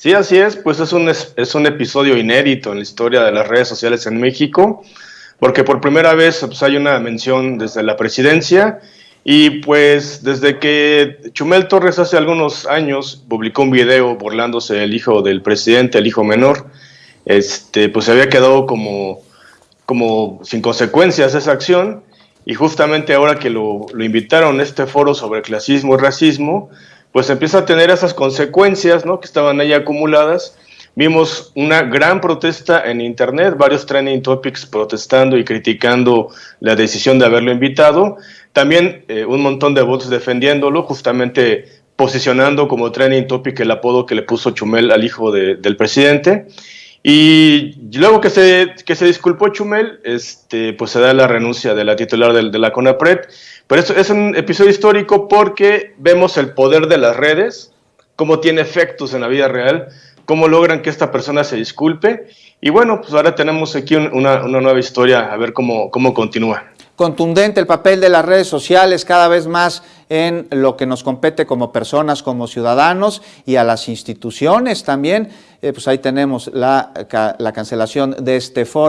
Sí, así es, pues es un, es un episodio inédito en la historia de las redes sociales en México, porque por primera vez pues, hay una mención desde la presidencia y pues desde que Chumel Torres hace algunos años publicó un video burlándose del hijo del presidente, el hijo menor, este, pues se había quedado como, como sin consecuencias esa acción y justamente ahora que lo, lo invitaron a este foro sobre clasismo y racismo, pues empieza a tener esas consecuencias ¿no? que estaban ahí acumuladas. Vimos una gran protesta en Internet, varios trending topics protestando y criticando la decisión de haberlo invitado. También eh, un montón de votos defendiéndolo, justamente posicionando como trending topic el apodo que le puso Chumel al hijo de, del presidente. Y luego que se, que se disculpó Chumel, este, pues se da la renuncia de la titular de, de la CONAPRED. Pero eso es un episodio histórico porque vemos el poder de las redes, cómo tiene efectos en la vida real, cómo logran que esta persona se disculpe. Y bueno, pues ahora tenemos aquí una, una nueva historia, a ver cómo, cómo continúa contundente el papel de las redes sociales cada vez más en lo que nos compete como personas, como ciudadanos y a las instituciones también. Eh, pues ahí tenemos la, la cancelación de este foro.